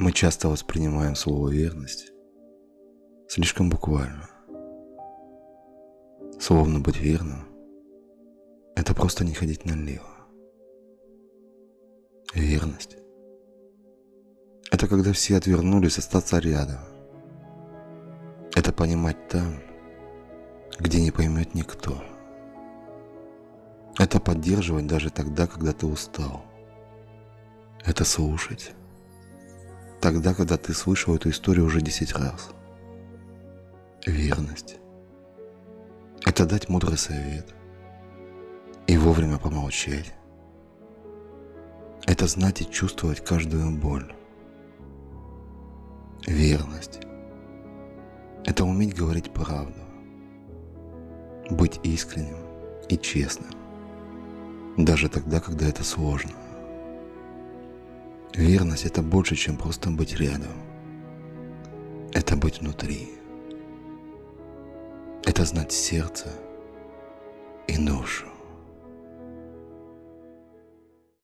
Мы часто воспринимаем слово «верность» слишком буквально. Словно быть верным – это просто не ходить налево. Верность – это когда все отвернулись остаться рядом. Это понимать там, где не поймет никто. Это поддерживать даже тогда, когда ты устал. Это слушать тогда, когда ты слышал эту историю уже десять раз. Верность – это дать мудрый совет и вовремя помолчать. Это знать и чувствовать каждую боль. Верность – это уметь говорить правду, быть искренним и честным, даже тогда, когда это сложно. Верность – это больше, чем просто быть рядом. Это быть внутри. Это знать сердце и душу.